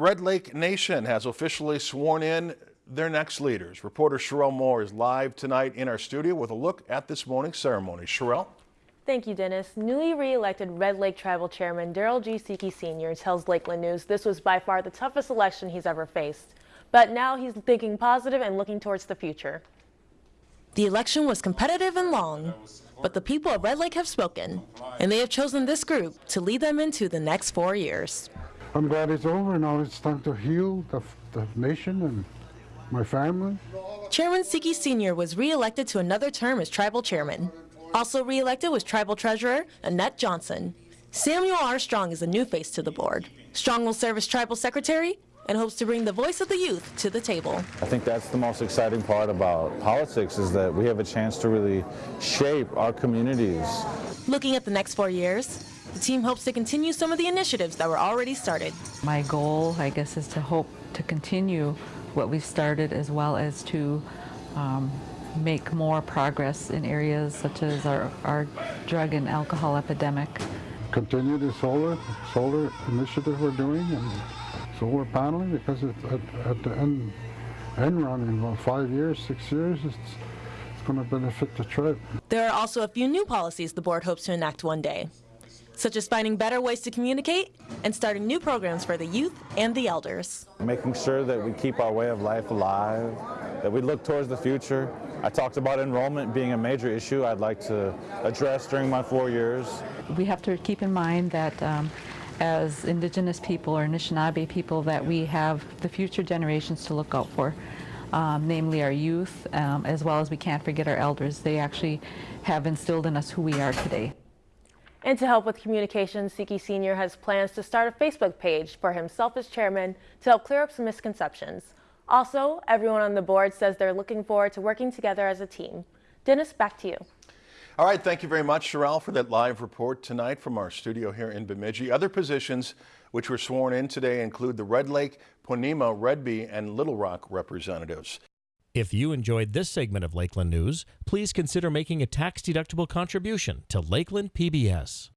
Red Lake Nation has officially sworn in their next leaders. Reporter Sherelle Moore is live tonight in our studio with a look at this morning's ceremony. Sherelle? Thank you, Dennis. Newly re-elected Red Lake Tribal Chairman Darrell G. Seki Sr. tells Lakeland News this was by far the toughest election he's ever faced. But now he's thinking positive and looking towards the future. The election was competitive and long, but the people of Red Lake have spoken, and they have chosen this group to lead them into the next four years. I'm glad it's over. Now it's time to heal the, the nation and my family. Chairman Seki Sr. was re-elected to another term as tribal chairman. Also re-elected was tribal treasurer Annette Johnson. Samuel R. Strong is a new face to the board. Strong will serve as tribal secretary and hopes to bring the voice of the youth to the table. I think that's the most exciting part about politics is that we have a chance to really shape our communities. Looking at the next four years, the team hopes to continue some of the initiatives that were already started. My goal, I guess, is to hope to continue what we've started as well as to um, make more progress in areas such as our, our drug and alcohol epidemic. Continue the solar solar initiative we're doing and solar paneling because it's at, at the end, end run in about five years, six years, it's, it's going to benefit the tribe. There are also a few new policies the board hopes to enact one day, such as finding better ways to communicate and starting new programs for the youth and the elders. Making sure that we keep our way of life alive, that we look towards the future. I talked about enrollment being a major issue I'd like to address during my four years. We have to keep in mind that um, as indigenous people or Anishinaabe people that we have the future generations to look out for. Um, namely our youth, um, as well as we can't forget our elders. They actually have instilled in us who we are today. And to help with communication, Seki Sr. has plans to start a Facebook page for himself as chairman to help clear up some misconceptions. Also, everyone on the board says they're looking forward to working together as a team. Dennis, back to you. All right, thank you very much, Sherelle, for that live report tonight from our studio here in Bemidji. Other positions which were sworn in today include the Red Lake, Ponemah, Red Bee, and Little Rock representatives. If you enjoyed this segment of Lakeland News, please consider making a tax-deductible contribution to Lakeland PBS.